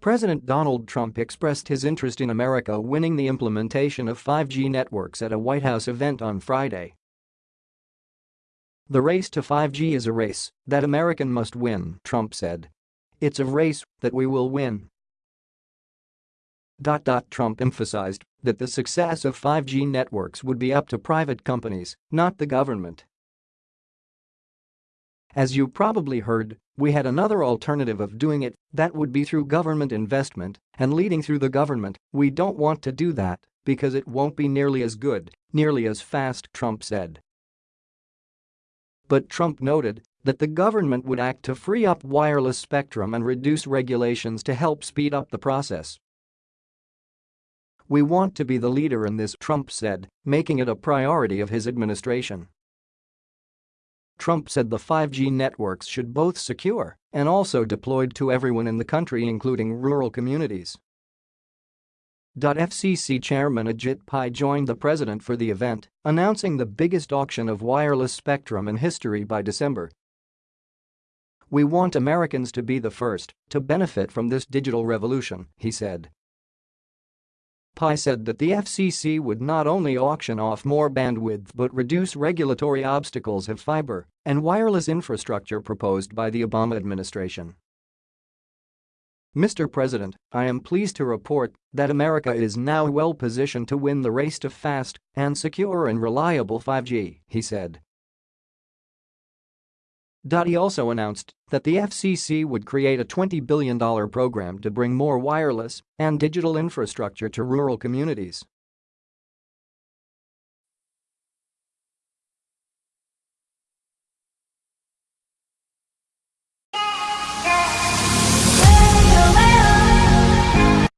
President Donald Trump expressed his interest in America winning the implementation of 5G networks at a White House event on Friday. The race to 5G is a race that American must win, Trump said. It's a race that we will win. Trump emphasized that the success of 5G networks would be up to private companies, not the government. As you probably heard, we had another alternative of doing it, that would be through government investment and leading through the government, we don't want to do that because it won't be nearly as good, nearly as fast, Trump said. But Trump noted that the government would act to free up wireless spectrum and reduce regulations to help speed up the process. We want to be the leader in this, Trump said, making it a priority of his administration. Trump said the 5G networks should both secure and also deployed to everyone in the country including rural communities. FCC Chairman Ajit Pai joined the president for the event, announcing the biggest auction of wireless spectrum in history by December. We want Americans to be the first to benefit from this digital revolution, he said. Pai said that the FCC would not only auction off more bandwidth but reduce regulatory obstacles of fiber and wireless infrastructure proposed by the Obama administration. Mr. President, I am pleased to report that America is now well positioned to win the race to fast and secure and reliable 5G, he said. He also announced that the FCC would create a $20 billion program to bring more wireless and digital infrastructure to rural communities.